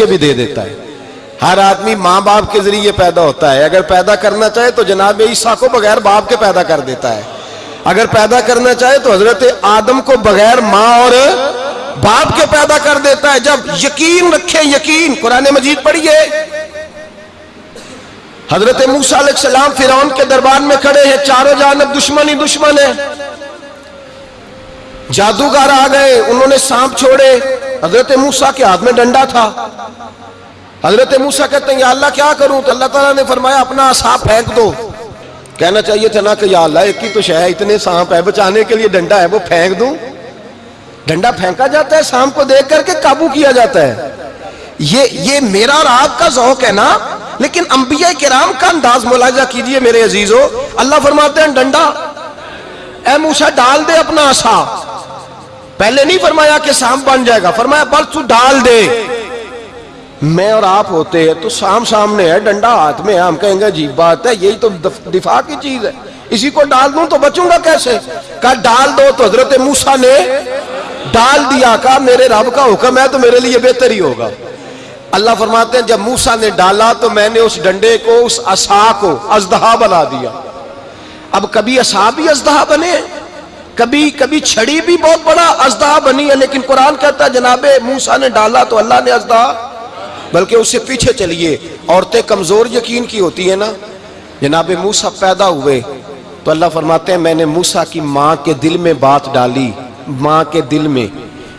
کے بھی دے دیتا ہے۔ ہر آدمی ماں باپ کے ذریعے پیدا ہوتا ہے۔ اگر پیدا کرنا چاہے تو جناب عیسیٰ کو بغیر باپ کے پیدا کر دیتا ہے۔ اگر پیدا کرنا چاہے تو حضرت آدم کو بغیر ماں اور باپ کے پیدا کر دیتا ہے۔ جب یقین رکھے یقین قرآن مجید پڑھیے۔ حضرت موسیٰ علیہ السلام فرعون کے دربار میں کھڑے ہیں۔ چاروں جانب دشمن ہی دشمن ہے۔ جادوگر آ گئے، انہوں نے سانپ چھوڑے۔ حضرت موسیٰ کے ہاتھ میں ڈنڈا تھا۔ حضرت موسیٰ کہتے ہیں، یا اللہ کیا کروں؟ تو اللہ تعالیٰ نے فرمایا، اپنا سانپ پھینک دو۔ کہنا چاہیے تھا نا کہ یا اللہ، ایک ہی تو شہ اتنے سانپ ہے بچانے کے لیے ڈنڈا ہے، وہ پھینک دوں۔ ڈنڈا پھینکا جاتا ہے، سانپ کو دیکھ کر کے قابو کیا جاتا ہے۔ یہ یہ میرا اور آپ کا ذوق ہے نا۔ لیکن انبیاء کرام کا انداز ملاحظہ کیجیے میرے عزیزو۔ اللہ فرماتے ہیں، ڈنڈا۔ اے موسیٰ، ڈال دے اپنا آسا۔ پہلے نہیں فرمایا کہ سام بن جائے گا، فرمایا بس تو ڈال دے۔ میں اور آپ ہوتے ہیں تو سام سامنے ہے، ڈنڈا ہاتھ میں ہے، ہم کہیں گے عجیب بات ہے، یہی تو دفاع کی چیز ہے۔ اسی کو ڈال دوں تو بچوں گا کیسے؟ کہا ڈال دو تو حضرت موسیٰ نے ڈال دیا، کہا میرے رب کا حکم ہے تو میرے لیے بہتر ہی ہوگا۔ اللہ فرماتے ہیں، جب موسیٰ نے ڈالا تو میں نے اس ڈنڈے کو، اس عصا کو ازدہا بنا دیا۔ اب کبھی عصا بھی ازدہا بنے؟ کبھی کبھی چھڑی بھی بہت بڑا ازدہا بنی ہے، لیکن قرآن کہتا ہے، جناب موسیٰ نے ڈالا تو اللہ نے ازدہا بلکہ اس سے پیچھے چلیے۔ عورتیں کمزور یقین کی ہوتی ہیں نا۔ جناب موسیٰ پیدا ہوئے، تو اللہ فرماتے ہیں، میں نے موسیٰ کی ماں کے دل میں بات ڈالی۔ ماں کے دل میں۔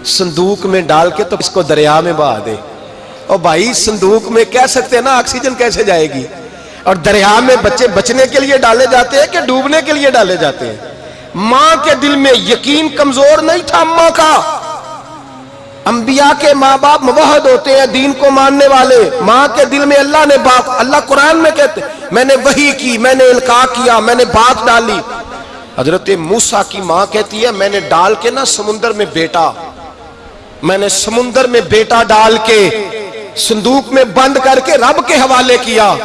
صندوق میں ڈال کے تو اس کو دریا میں بہا دے۔ اور بھائی، صندوق میں کہہ سکتے ہیں نا، آکسیجن کیسے جائے گی؟ اور دریا میں بچے بچنے کے لیے ڈالے جاتے ہیں کہ ڈوبنے کے لیے ڈالے جاتے ہیں؟ ماں کے دل میں یقین کمزور نہیں تھا ماں کا۔ انبیاء کے ماں باپ موحد ہوتے ہیں دین کو ماننے والے۔ ماں کے دل میں اللہ نے باپ، اللہ قرآن میں کہتے میں نے وہی کی، میں نے القاع کیا، میں نے بات ڈالی۔ حضرت موسیٰ کی ماں کہتی ہے، میں نے ڈال کے نا سمندر میں بیٹا۔ میں نے سمندر میں بیٹا ڈال کے، صندوق میں بند کر کے رب کے حوالے کیا۔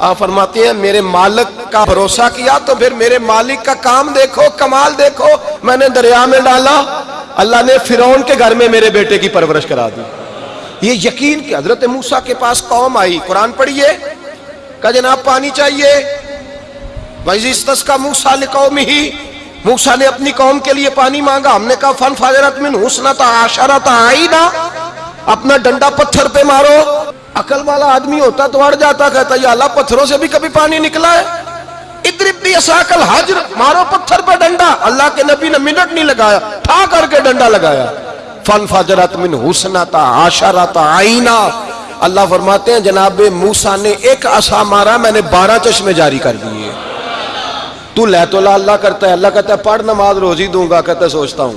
آپ فرماتے ہیں، میرے مالک کا بھروسہ کیا تو پھر میرے مالک کا کام دیکھو، کمال دیکھو، میں نے دریا میں ڈالا، اللہ نے فرعون کے گھر میں میرے بیٹے کی پرورش کرا دی۔ یہ یقین کہ حضرت موسیٰ کے پاس قوم آئی۔ قرآن پڑھیے کہ جناب پانی چاہیے۔ وَإِذِ کا موسیٰ لِقَوْمِ ہی موسیٰ نے اپنی قوم کے لیے پانی مانگا۔ ہم نے کہا فن فاجرت من حسنت عاشرت آئینا اپنا ڈنڈا پتھر پہ مارو۔ عقل والا آدمی ہوتا تو اڑ جاتا، کہتا، یا اللہ، پتھروں سے بھی کبھی پانی نکلا ہے؟ ادرب بھی اساکل حجر مارو پتھر پہ ڈنڈا۔ اللہ کے نبی نے منٹ نہیں لگایا تھا کر کے ڈنڈا لگایا۔ فن فاجرت من حسنت عاشرت آئینا اللہ فرماتے ہیں، جناب موسیٰ نے ایک عصا مارا، میں نے بارہ چشمے جاری کر دیئے تو لے تو اللہ کرتا ہے، اللہ کہتا ہے، پڑھ نماز روزی دوں گا، کہتا ہے، سوچتا ہوں۔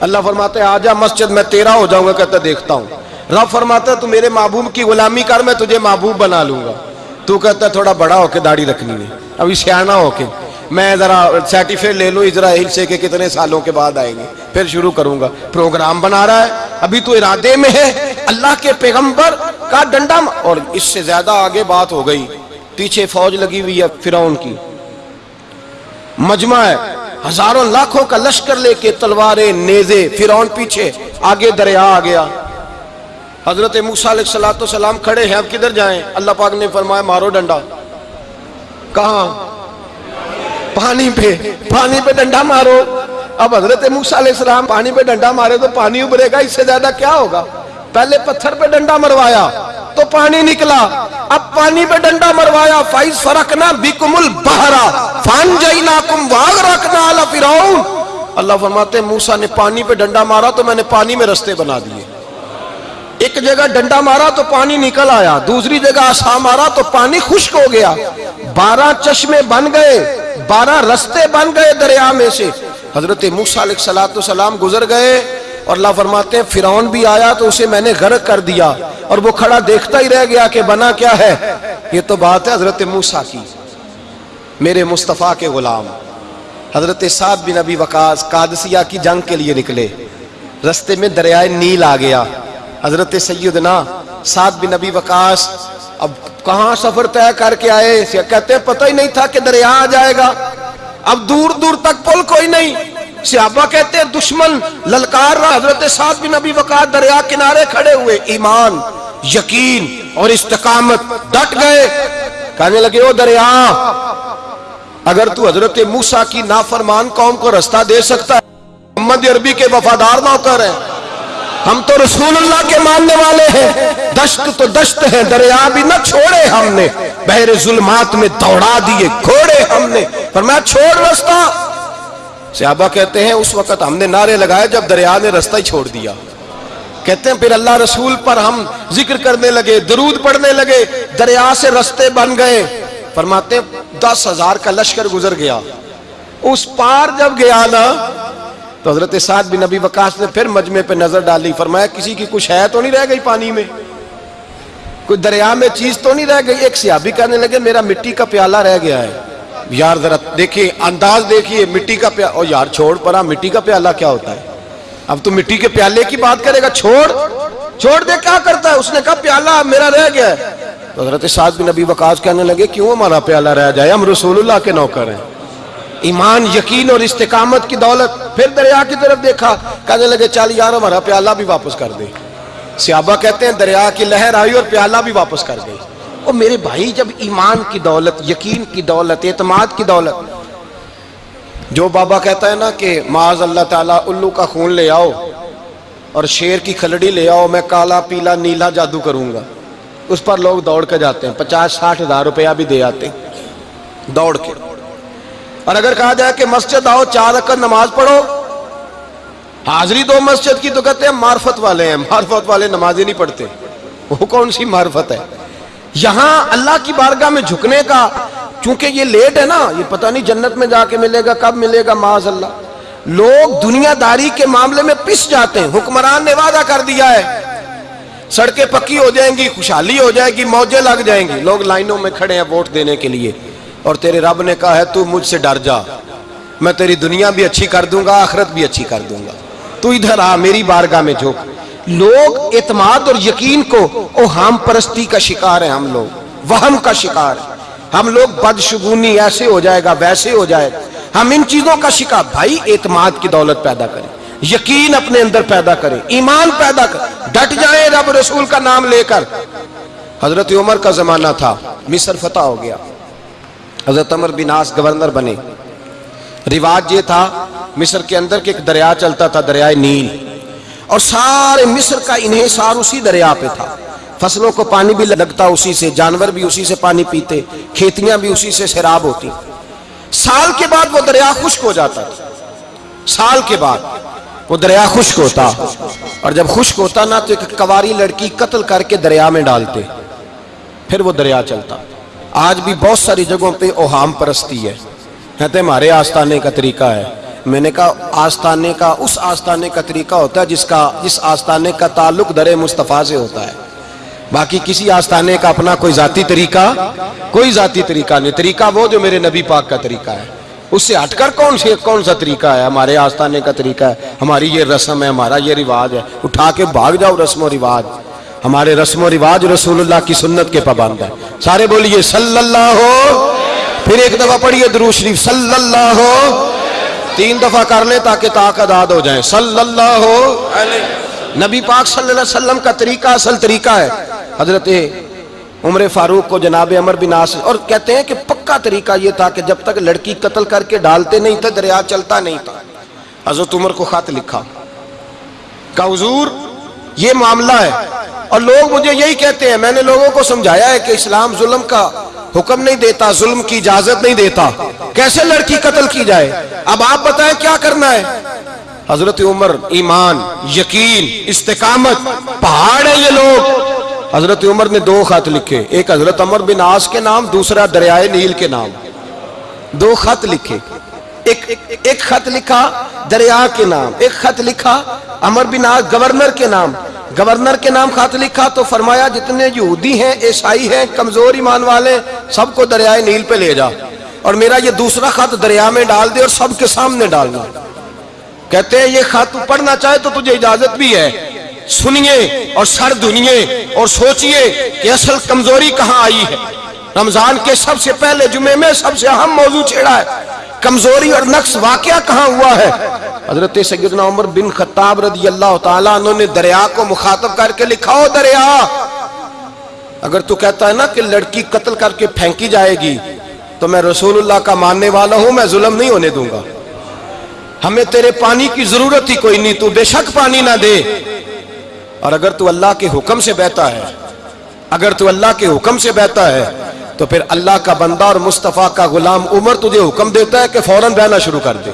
اللہ فرماتا ہے آجا مسجد، میں تیرا ہو جاؤں گا، کہتا ہے، دیکھتا ہوں۔ رب فرماتا ہے، تو میرے محبوب کی غلامی کر، میں تجھے محبوب بنا لوں گا۔ تو کہتا ہے، تھوڑا بڑا ہو کے داڑھی رکھنی ہے۔ ابھی سیانا ہو کے۔ میں ذرا سرٹیفکیٹ لے لوں اسرائیل سے کہ کتنے سالوں کے بعد آئیں گے۔ پھر شروع کروں گا۔ پروگرام بنا رہا ہے۔ ابھی تو ارادے میں ہے۔ اللہ کے پیغمبر کا ڈنڈا اور اس سے زیادہ آگے بات ہو گئی۔ پیچھے فوج لگی ہوئی ہے فرعون کی۔ مجمع ہے۔ ہزاروں لاکھوں کا لشکر لے کے تلواریں، نیزے، فرعون پیچھے۔ آگے دریا آ گیا۔ حضرت موسیٰ علیہ السلام کھڑے ہیں، اب کدھر جائیں؟ اللہ پاک نے فرمایا، مارو ڈنڈا۔ کہاں؟ پانی پہ پانی پہ ڈنڈا مارو۔ اب حضرت موسیٰ علیہ السلام پانی پہ ڈنڈا مارے تو پانی ابھرے گا، اس سے زیادہ کیا ہوگا؟ پہلے پتھر پہ ڈنڈا مروایا تو پانی نکلا۔ اب پانی پہ ڈنڈا مروایا، فائز فرقنا بکم البحرا فان جئیناکم واغرقنا علی فرعون۔ اللہ فرماتے ہیں، موسیٰ نے پانی پہ ڈنڈا مارا تو میں نے پانی میں رستے بنا دیے۔ ایک جگہ ڈنڈا مارا تو پانی نکل آیا، دوسری جگہ آسا مارا تو پانی خشک ہو گیا۔ بارہ چشمے بن گئے، بارہ رستے بن گئے دریا میں سے۔ حضرت موسیٰ علیہ السلام گزر گئے اور اللہ فرماتے ہیں، فرعون بھی آیا تو اسے میں نے غرق کر دیا۔ اور وہ کھڑا دیکھتا ہی رہ گیا کہ بنا کیا ہے۔ یہ تو بات ہے حضرت موسیٰ کی۔ میرے مصطفیٰ کے غلام، حضرت سعد بن ابی وقاص قادسیہ کی جنگ کے لیے نکلے۔ رستے میں دریائے نیل آ گیا۔ حضرت سیدنا سعد بن ابی وقاص اب کہاں سفر طے کر کے آئے؟ کہتے ہیں پتہ ہی نہیں تھا کہ دریا آ جائے گا۔ اب دور دور تک پل کوئی نہیں۔ صحابہ کہتے ہیں دشمن، للکار رہا۔ حضرت سعد بن ابی وقاص دریا کنارے کھڑے ہوئے۔ ایمان، یقین اور استقامت ڈٹ گئے۔ کہنے لگے، او دریا، اگر تو حضرت موسیٰ کی نافرمان قوم کو رستہ دے سکتا ہے، محمد عربی کے وفادار نوکر ہیں۔ ہم تو رسول اللہ کے ماننے والے ہیں۔ دشت تو دشت ہے، دریا بھی نہ چھوڑے ہم نے۔ بحر ظلمات میں دوڑا دیے کھوڑے ہم نے۔ فرمایا چھوڑ رستہ۔ صحابہ کہتے ہیں، اس وقت ہم نے نعرے لگائے جب دریا نے رستہ ہی چھوڑ دیا۔ کہتے ہیں، پھر اللہ رسول پر ہم ذکر کرنے لگے، درود پڑھنے لگے، دریا سے رستے بن گئے۔ فرماتے ہیں، دس ہزار کا لشکر گزر گیا۔ اس پار جب گیا نا تو حضرت سعد بن نبی وقاص نے پھر مجمع پہ نظر ڈالی، فرمایا، کسی کی کچھ ہے تو نہیں رہ گئی پانی میں؟ کوئی دریا میں چیز تو نہیں رہ گئی؟ ایک سیابی کرنے لگے، میرا مٹی کا پیالہ رہ گیا ہے۔ یار، ذرا دیکھیں انداز دیکھیے، مٹی کا پیالہ او یار، چھوڑ پڑا مٹی کا پیالہ کیا ہوتا ہے؟ اب تو مٹی کے پیالے کی بات کرے گا، چھوڑ چھوڑ دے، کیا کرتا ہے؟ اس نے کہا، پیالہ میرا رہ گیا ہے۔ تو حضرت سعد بن نبی وقاص کہنے لگے، کیوں ہمارا پیالہ رہ جائے؟ ہم رسول اللہ کے نوکر ہیں۔ ایمان، یقین اور استقامت کی دولت پھر دریا کی طرف دیکھا، کہنے لگے، چل یار، ہمارا پیالہ بھی واپس کر دے۔ سیابہ کہتے ہیں، دریا کی لہر آئی اور پیالہ بھی واپس کر گئی اور میرے بھائی، جب ایمان کی دولت، یقین کی دولت، اعتماد کی دولت، جو بابا کہتا ہے نا کہ معاذ اللہ تعالیٰ، الو کا خون لے آؤ اور شیر کی کھلڑی لے آؤ، میں کالا، پیلا، نیلا جادو کروں گا۔ اس پر لوگ دوڑ کے جاتے ہیں، پچاس، ساٹھ ہزار روپیہ بھی دے آتے ہیں۔ دوڑ کے۔ اور اگر کہا جائے کہ مسجد آؤ، چار رکعت نماز پڑھو، حاضری دو مسجد کی تو کہتے ہیں معرفت والے ہیں، معرفت والے نماز ہی نہیں پڑھتے۔ وہ کون سی معرفت ہے؟ یہاں اللہ کی بارگاہ میں جھکنے کا، چونکہ یہ لیٹ ہے نا، یہ پتہ نہیں جنت میں جا کے ملے گا، کب ملے گا، معاذ اللہ۔ لوگ دنیا داری کے معاملے میں پس جاتے ہیں، حکمران نے وعدہ کر دیا ہے۔ سڑکیں پکی ہو جائیں گی، خوشحالی ہو جائے گی، موجیں لگ جائیں گی۔ لوگ لائنوں میں کھڑے ہیں ووٹ دینے کے لیے۔ اور تیرے رب نے کہا ہے، تو مجھ سے ڈر جا۔ میں تیری دنیا بھی اچھی کر دوں گا، آخرت بھی اچھی کر دوں گا۔ تو ادھر آ، میری بارگاہ میں جھوک لوگ اعتماد اور یقین کو او ہم پرستی کا شکار ہیں ہم لوگ، وہم کا شکار ہیں۔ ہم لوگ بدشگونی ایسے ہو جائے گا ویسے ہو جائے گا۔ ہم ان چیزوں کا شکار، بھائی، اعتماد کی دولت پیدا کریں۔ یقین اپنے اندر پیدا کریں، ایمان پیدا کریں۔ ڈٹ جائیں رب رسول کا نام لے کر۔ حضرت عمر کا زمانہ تھا، مصر فتح ہو گیا۔ حضرت عمر بن آس گورنر بنے۔ رواج یہ تھا، مصر کے اندر کہ ایک دریا چلتا تھا دریائے نیل۔ اور سارے مصر کا انحصار اسی دریا پہ تھا۔ فصلوں کو پانی بھی لگتا اسی سے، جانور بھی اسی سے پانی پیتے، کھیتیاں بھی اسی سے سیراب ہوتی۔ سال کے بعد وہ دریا خشک ہو جاتا تھا۔ سال کے بعد وہ دریا خشک ہوتا۔ اور جب خشک ہوتا نا، تو ایک کواری لڑکی قتل کر کے دریا میں ڈالتے۔ پھر وہ دریا چلتا۔ آج بھی بہت ساری جگہوں پہ اوہام پرستی ہے۔ کہتے ہمارے آستانے کا طریقہ ہے۔ میں نے کہا آستانے کا، اس آستانے کا طریقہ ہوتا ہے جس کا، جس آستانے کا تعلق در مصطفیٰ سے ہوتا ہے۔ باقی کسی آستانے کا اپنا کوئی ذاتی طریقہ، کوئی ذاتی طریقہ نہیں۔ طریقہ وہ جو میرے نبی پاک کا طریقہ ہے۔ اس سے ہٹ کر کون سے کون سا طریقہ ہے؟ ہمارے آستانے کا طریقہ ہے۔ ہماری یہ رسم ہے، ہمارا یہ رواج ہے۔ اٹھا کے بھاگ جاؤ رسم و رواج۔ ہمارے رسم و رواج رسول اللہ کی سنت کے پابند ہے سارے بولیے صلی اللہ ہو۔ پھر ایک دفعہ پڑھیے درو شریف۔ صلی اللہ ہو۔ تین دفعہ کر لیں تاکہ تاک اداد ہو جائیں صلی اللہ ہو۔ نبی پاک صلی اللہ علیہ وسلم کا طریقہ اصل طریقہ ہے۔ حضرت عمر فاروق کو جناب عمر بن ناصر اور کہتے ہیں کہ پکا طریقہ یہ تھا کہ جب تک لڑکی قتل کر کے ڈالتے نہیں تھے، دریا چلتا نہیں تھا۔ حضرت عمر کو خط لکھا۔ کہ حضور، یہ معاملہ ہے۔ اور لوگ مجھے یہی کہتے ہیں، میں نے لوگوں کو سمجھایا ہے کہ اسلام ظلم کا حکم نہیں دیتا، ظلم کی اجازت نہیں دیتا۔ کیسے لڑکی قتل کی جائے؟ اب آپ بتائیں کیا کرنا ہے؟ حضرت عمر، ایمان، یقین، استقامت، پہاڑ ہے یہ لوگ۔ حضرت عمر نے دو خط لکھے، ایک حضرت عمر بن آس کے نام، دوسرا دریائے نیل کے نام۔ دو خط لکھے۔ ایک ایک خط لکھا، دریا کے نام۔ ایک خط لکھا، عمر بن آس گورنر کے نام۔ گورنر کے نام خط لکھا تو فرمایا جتنے یہودی ہیں، عیسائی ہیں، کمزور ایمان والے، سب کو دریائے نیل پہ لے جا۔ اور میرا یہ دوسرا خط دریا میں ڈال دے اور سب کے سامنے ڈالنا کہتے ہیں، یہ خط پڑھنا چاہے تو تجھے اجازت بھی ہے۔ سنیے اور سر دنیے اور سوچئے کہ اصل کمزوری کہاں آئی ہے۔ رمضان کے سب سے پہلے جمعے میں سب سے اہم موضوع چھیڑا ہے۔ کمزوری اور نقص واقعہ کہاں ہوا ہے؟ حضرت سیدنا عمر بن خطاب رضی اللہ تعالیٰ انہوں نے دریا کو مخاطب کر کے لکھا ہو دریا، اگر تو کہتا ہے نا کہ لڑکی قتل کر کے پھینکی جائے گی، تو میں رسول اللہ کا ماننے والا ہوں، میں ظلم نہیں ہونے دوں گا۔ ہمیں تیرے پانی کی ضرورت ہی کوئی نہیں، تو بے شک پانی نہ دے۔ اور اگر تو اللہ کے حکم سے بہتا ہے، اگر تو اللہ کے حکم سے بہتا ہے تو پھر اللہ کا بندہ اور مصطفیٰ کا غلام عمر تجھے حکم دیتا ہے کہ فوراً بہنا شروع کر دے۔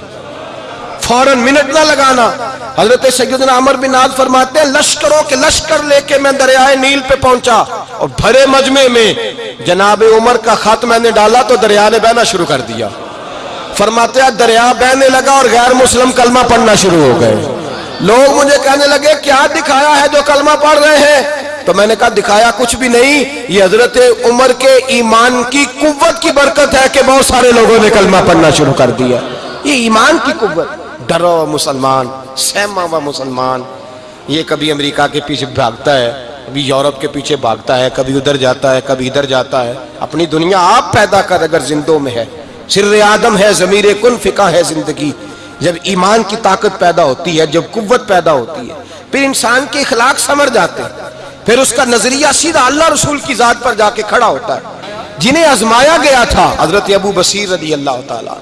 فوراً منٹ نہ لگانا۔ حضرت سیدنا عمر بن آد فرماتے ہیں، لشکروں کے لشکر لے کے میں دریائے نیل پہ پہنچا اور بھرے مجمع میں جناب عمر کا خط میں نے ڈالا تو دریا نے بہنا شروع کر دیا۔ فرماتے ہیں، دریا بہنے لگا اور غیر مسلم کلمہ پڑھنا شروع ہو گئے۔ لوگ مجھے کہنے لگے، کیا دکھایا ہے جو کلمہ پڑھ رہے ہیں؟ تو میں نے کہا دکھایا کچھ بھی نہیں، یہ حضرت عمر کے ایمان کی قوت کی برکت ہے کہ بہت سارے لوگوں نے کلمہ پڑھنا شروع کر دیا۔ یہ ایمان کی قوت، ڈرو مسلمان، سہما و مسلمان۔ یہ کبھی امریکہ کے پیچھے بھاگتا ہے، کبھی یورپ کے پیچھے بھاگتا ہے، کبھی ادھر جاتا ہے، کبھی ادھر جاتا ہے۔ اپنی دنیا آپ پیدا کر اگر زندوں میں ہے۔ سر آدم ہے، ضمیر کن فقہ ہے زندگی۔ جب ایمان کی طاقت پیدا ہوتی ہے، جب قوت پیدا ہوتی ہے، پھر انسان کے اخلاق سمر جاتے ہیں۔ پھر اس کا نظریہ سیدھا اللہ رسول کی ذات پر جا کے کھڑا ہوتا ہے۔ جنہیں ازمایا گیا تھا، حضرت ابو بصیر رضی اللہ تعالیٰ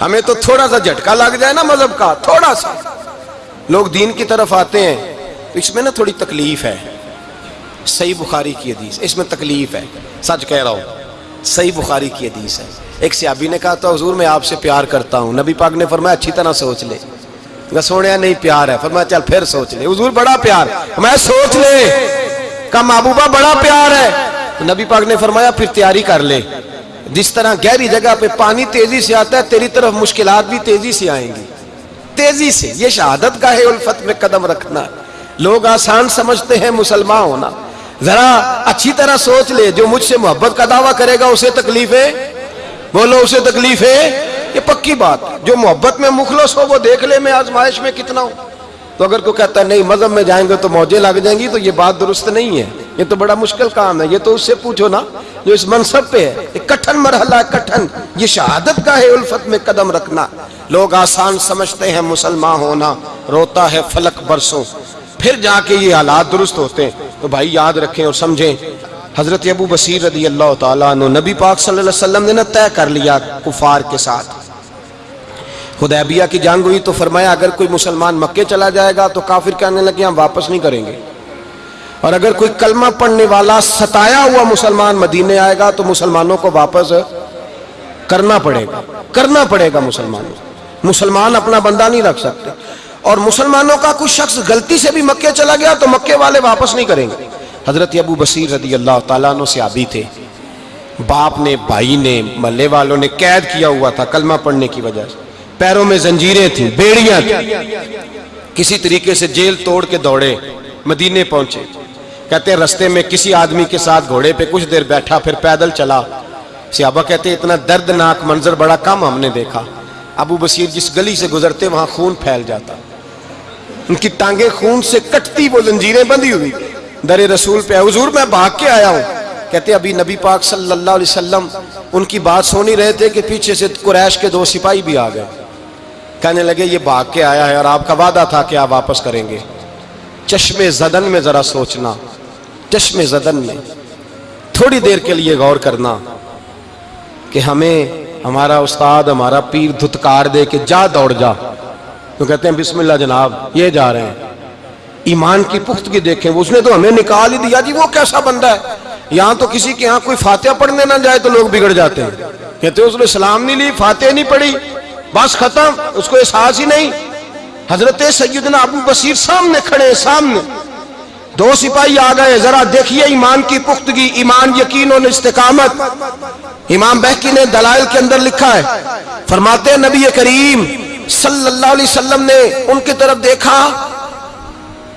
ہمیں تو تھوڑا سا جھٹکا لگ جائے نا مذہب کا، تھوڑا سا۔ لوگ دین کی طرف آتے ہیں، تو اس میں نا تھوڑی تکلیف ہے۔ صحیح بخاری کی حدیث، اس میں تکلیف ہے۔ سچ کہہ رہا ہوں، صحیح بخاری کی حدیث ہے۔ ایک سیابی نے کہا، تو حضور میں آپ سے پیار کرتا ہوں۔ نبی پاک نے فرمایا، اچھی طرح سوچ لے۔ سونے نہیں پیار ہے۔ فرمایا چل پھر سوچ لے۔ حضور بڑا پیار۔ میں سوچ لے۔ کہا محبوبہ بڑا پیار ہے۔ نبی پاک نے فرمایا پھر تیاری کر لے۔ جس طرح گہری جگہ پہ پانی تیزی سے آتا ہے، تیری طرف مشکلات بھی تیزی سے آئیں گی۔ تیزی سے۔ یہ شہادت کا ہے الفت میں قدم رکھنا۔ لوگ آسان سمجھتے ہیں مسلمان ہونا۔ ذرا اچھی طرح سوچ لے۔ جو مجھ سے محبت کا دعویٰ کرے گا، اسے تکلیف ہے بولو، اسے تکلیف ہے یہ پکی بات، جو محبت میں مخلص ہو، وہ دیکھ لے میں آزمائش میں کتنا ہوں۔ تو اگر کوئی کہتا ہے نہیں، مذہب میں جائیں گے تو موجے لگ جائیں گی، تو یہ بات درست نہیں ہے۔ یہ تو بڑا مشکل کام ہے۔ یہ تو اس سے پوچھو نا، جو اس منصب پہ ہے یہ کٹھن مرحلہ کٹھن۔ یہ شہادت کا ہے الفت میں قدم رکھنا۔ لوگ آسان سمجھتے ہیں، مسلمان ہونا، روتا ہے فلک برسوں۔ پھر جا کے یہ حالات درست ہوتے ہیں۔ تو بھائی یاد رکھیں اور سمجھیں، حضرت ابو بصیر رضی اللہ تعالیٰ عنہ نبی پاک صلی اللہ علیہ وسلم نے نہ طے کر لیا کفار کے ساتھ۔ خدیبیہ کی جنگ ہوئی تو فرمایا اگر کوئی مسلمان مکے چلا جائے گا تو کافر کہنے لگے ہم واپس نہیں کریں گے۔ اور اگر کوئی کلمہ پڑھنے والا ستایا ہوا مسلمان مدینے آئے گا تو مسلمانوں کو واپس کرنا پڑے گا۔ کرنا پڑے گا مسلمانوں۔ مسلمان اپنا بندہ نہیں رکھ سکتے۔ اور مسلمانوں کا کچھ شخص غلطی سے بھی مکے چلا گیا تو مکے والے واپس نہیں کریں گے۔ حضرت ابو بصیر رضی اللہ تعالیٰ عنہ سے آبی تھے۔ باپ نے، بھائی نے ملے والوں نے قید کیا ہوا تھا کلمہ پڑھنے کی وجہ سے۔ پیروں میں زنجیریں تھیں، بیڑیاں تھیں۔ کسی طریقے سے جیل توڑ کے دوڑے، مدینے پہنچے۔ کہتے ہیں رستے میں کسی آدمی کے ساتھ گھوڑے پہ کچھ دیر بیٹھا، پھر پیدل چلا۔ سیابہ کہتے ہیں اتنا دردناک منظر بڑا کم ہم نے دیکھا۔ ابو بصیر جس گلی سے گزرتے، وہاں خون پھیل جاتا۔ ان کی ٹانگیں خون سے کٹتی، وہ زنجیریں بندی ہوئی۔ در رسول پہ حضور میں بھاگ کے آیا ہوں۔ کہتے ابھی نبی پاک صلی اللہ علیہ وسلم ان کی بات سونی رہے تھے کہ پیچھے سے قریش کے دو سپاہی بھی آ گئے۔ کہنے لگے، یہ بھاگ کے آیا ہے اور آپ کا وعدہ تھا کہ آپ واپس کریں گے۔ چشم زدن میں ذرا سوچنا، چشم زدن میں تھوڑی دیر کے لیے غور کرنا کہ ہمیں ہمارا استاد، ہمارا پیر دھتکار دے کہ جا دوڑ جا۔ تو کہتے ہیں، بسم اللہ جناب، یہ جا رہے ہیں۔ ایمان کی پختگی دیکھیں، اس نے تو ہمیں نکال ہی دیا۔ جی وہ کیسا بندہ ہے؟ یہاں تو کسی کے یہاں کوئی فاتحہ پڑھنے نہ جائے تو لوگ بگڑ جاتے ہیں۔ کہتے ہیں، اس نے سلام نہیں لی، فاتحہ نہیں پڑھی۔ بس ختم، اس کو احساس ہی نہیں۔ حضرت سیدنا ابو بصیر سامنے کھڑے، سامنے۔ دو سپاہی آ گئے، ذرا دیکھیے ایمان کی پختگی، ایمان یقین اور استقامت۔ امام بہکی نے دلائل کے اندر لکھا ہے۔ فرماتے نبی کریم صلی اللہ علیہ وسلم نے ان کی طرف دیکھا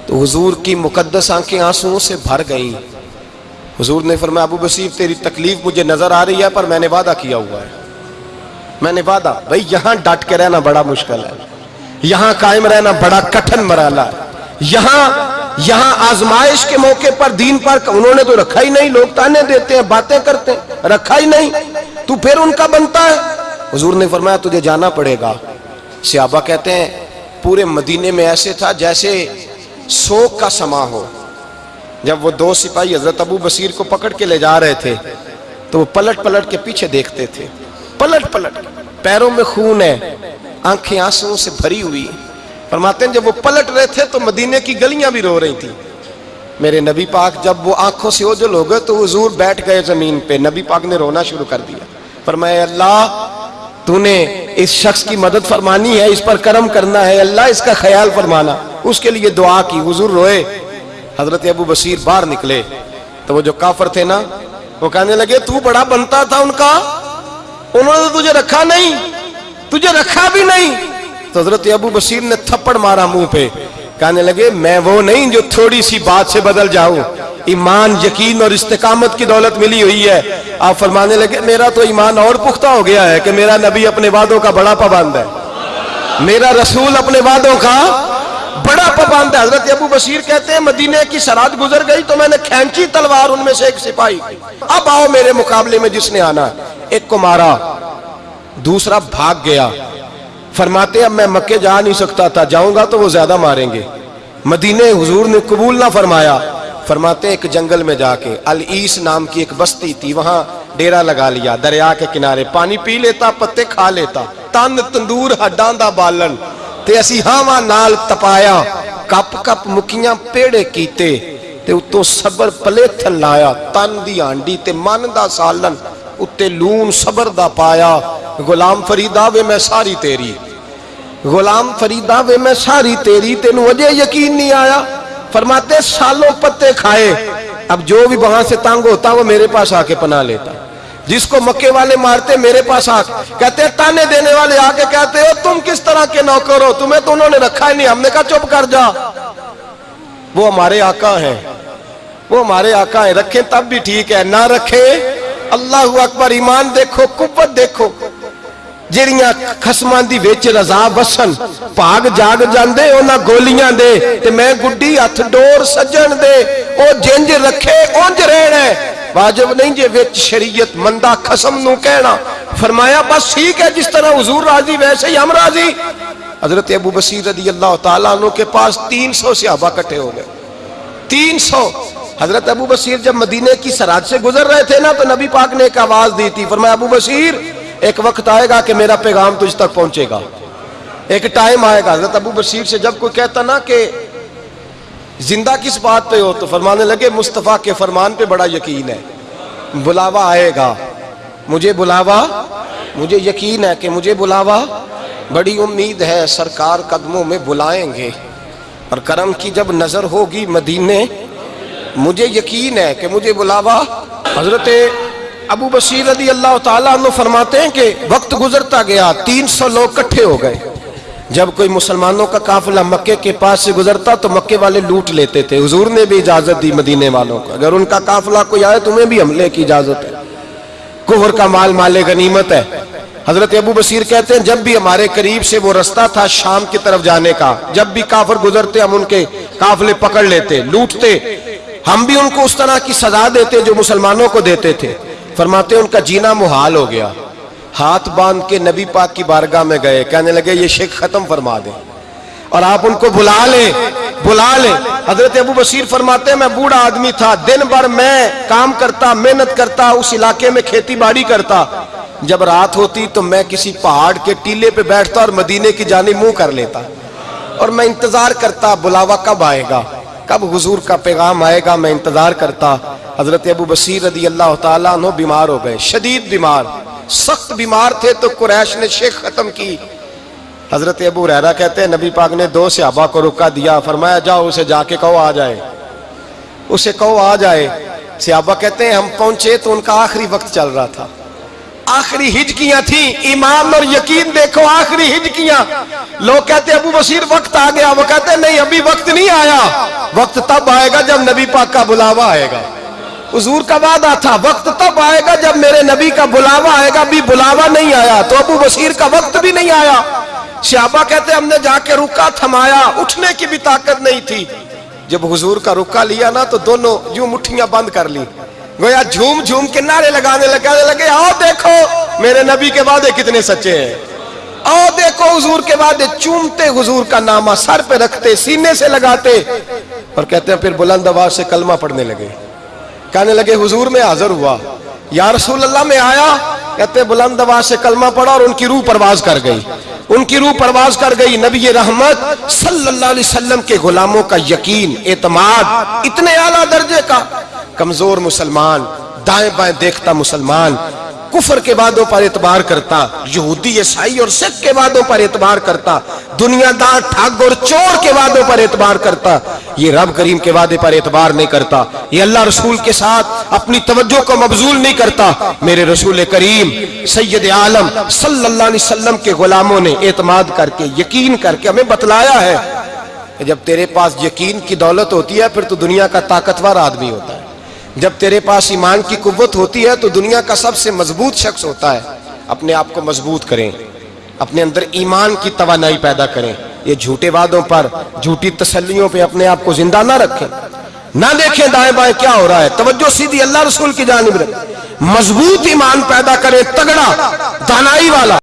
تو حضور کی مقدس آنکھیں آنسوں سے بھر گئیں۔ حضور نے فرمایا، ابو بصیر، تیری تکلیف مجھے نظر آ رہی ہے، پر میں نے وعدہ کیا ہوا ہے۔ میں نے وعدہ، بھائی یہاں ڈٹ کے رہنا بڑا مشکل ہے۔ یہاں قائم رہنا بڑا کٹھن مرحلہ ہے۔ یہاں یہاں آزمائش کے موقع پر دین پر انہوں نے تو رکھا ہی نہیں لوگ تانے دیتے ہیں، باتیں کرتے ہیں، رکھا ہی نہیں۔ تو پھر ان کا بنتا ہے۔ حضور نے فرمایا، تجھے جانا پڑے گا۔ سیابہ کہتے ہیں، پورے مدینے میں ایسے تھا جیسے سوک کا سما ہو۔ جب وہ دو سپاہی حضرت ابو بصیر کو پکڑ کے لے جا رہے تھے، تو وہ پلٹ پلٹ کے پیچھے دیکھتے تھے۔ پلٹ پلٹ، پیروں میں خون ہے، آنکھیں آنسوں سے بھری ہوئی۔ فرماتے ہیں جب وہ پلٹ رہے تھے تو مدینے کی گلیاں بھی رو رہی تھی میرے نبی پاک جب وہ آنکھوں سے اوجل ہو گئے تو حضور بیٹھ گئے زمین پہ۔ نبی پاک نے رونا شروع کر دیا۔ فرمایا اللہ، تو نے اس شخص کی مدد فرمانی ہے، اس پر کرم کرنا ہے۔ اللہ، اس کا خیال فرمانا۔ اس کے لیے دعا کی۔ حضور روئے۔ حضرت ابو بصیر باہر نکلے۔ تو وہ جو کافر تھے نا، وہ کہنے لگے، تو بڑا بنتا تھا ان کا؟ انہوں نے تجھے رکھا نہیں، تجھے رکھا بھی نہیں۔ تو حضرت ابو بصیر نے تھپڑ مارا منہ پہ، کہنے لگے، میں وہ نہیں جو تھوڑی سی بات سے بدل جاؤں۔ ایمان، یقین اور استقامت کی دولت ملی ہوئی ہے۔ آپ فرمانے لگے، میرا تو ایمان اور پختہ ہو گیا ہے کہ میرا نبی اپنے وعدوں کا بڑا پابند ہے۔ میرا رسول اپنے وعدوں کا بڑا پابند ہے۔ حضرت ابو بصیر کہتے ہیں، مدینے کی سرحد گزر گئی تو میں نے کھینچی تلوار ان میں سے ایک سپاہی۔ اب آؤ میرے مقابلے میں جس نے آنا۔ ایک کو مارا، دوسرا بھاگ گیا۔ فرماتے، اب میں مکے جا نہیں سکتا تھا، جاؤں گا تو وہ زیادہ ماریں گے۔ مدینے حضور نے قبول نہ فرمایا۔ فرماتے، ایک جنگل میں جا کے العیس نام کی ایک بستی تھی، وہاں ڈیرا لگا لیا، دریا کے کنارے پانی پی لیتا، پتے کھا لیتا۔ تن، تندور، ہڈاں دا بالن۔ تے اسی ہاں نال تپایا، کپ کپ مکیاں پیڑے کیتے۔ تے اتو صبر پلے تھن لایا، تن دی آنڈی تے من دا سالن۔ اتے لون صبر دا پایا غلام فریدہ وے میں ساری تیری غلام فریدہ وے میں ساری تیری تینو وجہ یقین نہیں آیا فرماتے سالوں پتے کھائے اب جو بھی وہاں سے تانگ ہوتا وہ میرے پاس آ کے پناہ لیتا جس کو مکے والے مارتے میرے پاس آ کہتے ہیں تانے دینے والے آ کے کہتے ہو تم کس طرح کے نوکر ہو تمہیں تو انہوں نے رکھا ہی نہیں ہم نے کہا چپ کر جا وہ ہمارے آقا ہیں وہ ہمارے آقا ہیں رکھیں تب بھی ٹھیک ہے نہ رکھیں اللہ اکبر ایمان دیکھو قوت دیکھو جیڑیاں خسمان دی ویچ رضا بسن پاگ جاگ جاندے، اونا گولیاں دے، تے میں گڈی ہتھ ڈور سجن دے، او جنج رکھے، اونج رہنے واجب نہیں جے ویچ شریعت مندہ خسم نو کہنا۔ فرمایا، بس ٹھیک ہے، جس طرح حضور راضی، ویسے ہی ہم راضی۔ حضرت ابو بصیر رضی اللہ تعالیٰ عنہ کے پاس تین سو صحابہ کٹھے ہو گئے۔ تین سو۔ حضرت ابو بصیر جب مدینے کی سراج سے گزر رہے تھے نا، تو نبی پاک نے ایک آواز دی تھی، فرمایا، ابو بصیر ایک وقت آئے گا کہ میرا پیغام تجھ تک پہنچے گا۔ ایک ٹائم آئے گا، حضرت ابو بصیر سے جب کوئی کہتا نا کہ زندہ کس بات پہ ہو، تو فرمانے لگے، مصطفیٰ کے فرمان پہ بڑا یقین ہے۔ بلاوا آئے گا۔ مجھے بلاوا، مجھے یقین ہے کہ مجھے بلاوا۔ بڑی امید ہے، سرکار قدموں میں بلائیں گے۔ اور کرم کی جب نظر ہوگی مدینے مجھے یقین ہے کہ مجھے بلاوا حضرت ابو بصیر رضی اللہ تعالیٰ عنہ فرماتے ہیں کہ وقت گزرتا گیا، تین سو لوگ کٹھے ہو گئے۔ جب کوئی مسلمانوں کا قافلہ مکے کے پاس سے گزرتا تو مکے والے لوٹ لیتے تھے۔ حضور نے بھی اجازت دی مدینے والوں کو۔ اگر ان کا قافلہ کوئی آئے تمہیں بھی حملے کی اجازت ہے۔ کفر کا مال مال غنیمت ہے۔ حضرت ابو بصیر کہتے ہیں، جب بھی ہمارے قریب سے وہ رستہ تھا شام کی طرف جانے کا، جب بھی کافر گزرتے ہم ان کے قافلے پکڑ لیتے، لوٹتے۔ ہم بھی ان کو اس طرح کی سزا دیتے جو مسلمانوں کو دیتے تھے۔ فرماتے ان کا جینا محال ہو گیا۔ ہاتھ باندھ کے نبی پاک کی بارگاہ میں گئے۔ کہنے لگے، یہ شیخ ختم فرما دیں اور آپ ان کو بلا لیں بلا لیں حضرت ابو بصیر فرماتے ہیں میں بوڑھا آدمی تھا۔ دن بھر میں کام کرتا، محنت کرتا، اس علاقے میں کھیتی باڑی کرتا۔ جب رات ہوتی تو میں کسی پہاڑ کے ٹیلے پہ بیٹھتا اور مدینے کی جانب منہ کر لیتا۔ اور میں انتظار کرتا، بلاوا کب آئے گا؟ کب حضور کا پیغام آئے گا میں انتظار کرتا۔ حضرت ابو بصیر رضی اللہ تعالیٰ عنہ بیمار ہو گئے، شدید بیمار۔ سخت بیمار تھے تو قریش نے شیخ ختم کی۔ حضرت ابو ریرہ کہتے ہیں، نبی پاک نے دو صحابہ کو رکا دیا، فرمایا، جاؤ، اسے جا کے کہو، آ جائے۔ اسے کہو، آ جائے۔ صحابہ کہتے ہیں، ہم پہنچے تو ان کا آخری وقت چل رہا تھا۔ آخری ہجکیاں تھیں۔ ایمان اور یقین دیکھو، آخری ہجکیاں۔ لوگ کہتے ابو بصیر وقت آ گیا۔ وہ کہتے ہیں، نہیں، ابھی وقت نہیں آیا۔ وقت تب آئے گا جب نبی پاک کا بلاوا آئے گا۔ حضور کا وعدہ تھا، وقت تب آئے گا جب میرے نبی کا بلاوا آئے گا۔ بھی بلاوا نہیں آیا، تو ابو بصیر کا وقت بھی نہیں آیا۔ شیابہ کہتے ہم نے جا کے رکا تھمایا، اٹھنے کی بھی طاقت نہیں تھی۔ جب حضور کا رکا لیا نا، تو دونوں یوں مٹھیاں بند کر لی گویا جھوم جھوم کے نعرے لگانے لگانے لگے، آؤ دیکھو، میرے نبی کے وعدے کتنے سچے ہیں۔ آؤ دیکھو، حضور کے وعدے چومتے، حضور کا نامہ سر پہ رکھتے، سینے سے لگاتے۔ اور کہتے ہیں، پھر بلند آواز سے کلمہ پڑھنے لگے۔ کہنے لگے، حضور میں حاضر ہوا۔ یا رسول اللہ میں آیا۔ کہتے ہیں، بلند آواز سے کلمہ پڑھا اور ان کی روح پرواز کر گئی۔ ان کی روح پرواز کر گئی۔ نبی رحمت صلی اللہ علیہ وسلم کے غلاموں کا یقین، اعتماد، اتنے اعلیٰ درجے کا۔ کمزور مسلمان، دائیں بائیں دیکھتا مسلمان، کفر کے وعدوں پر اعتبار کرتا، یہودی عیسائی اور سکھ کے وعدوں پر اعتبار کرتا، دنیا دار ٹھگ اور چور کے وعدوں پر اعتبار کرتا، یہ رب کریم کے وعدے پر اعتبار نہیں کرتا، یہ اللہ رسول کے ساتھ اپنی توجہ کو مبزول نہیں کرتا، میرے رسول کریم، سید عالم صلی اللہ علیہ وسلم کے غلاموں نے اعتماد کر کے، یقین کر کے ہمیں بتلایا ہے کہ جب تیرے پاس یقین کی دولت ہوتی ہے، پھر تو دنیا کا طاقتور آدمی ہوتا ہے۔ جب تیرے پاس ایمان کی قوت ہوتی ہے تو دنیا کا سب سے مضبوط شخص ہوتا ہے۔ اپنے آپ کو مضبوط کریں۔ اپنے اندر ایمان کی توانائی پیدا کریں۔ یہ جھوٹے وعدوں پر، جھوٹی تسلیوں پہ اپنے آپ کو زندہ نہ رکھیں۔ نہ دیکھیں دائیں بائیں کیا ہو رہا ہے۔ توجہ سیدھی اللہ رسول کی جانب رکھیں مضبوط ایمان پیدا کریں تگڑا، دانائی والا۔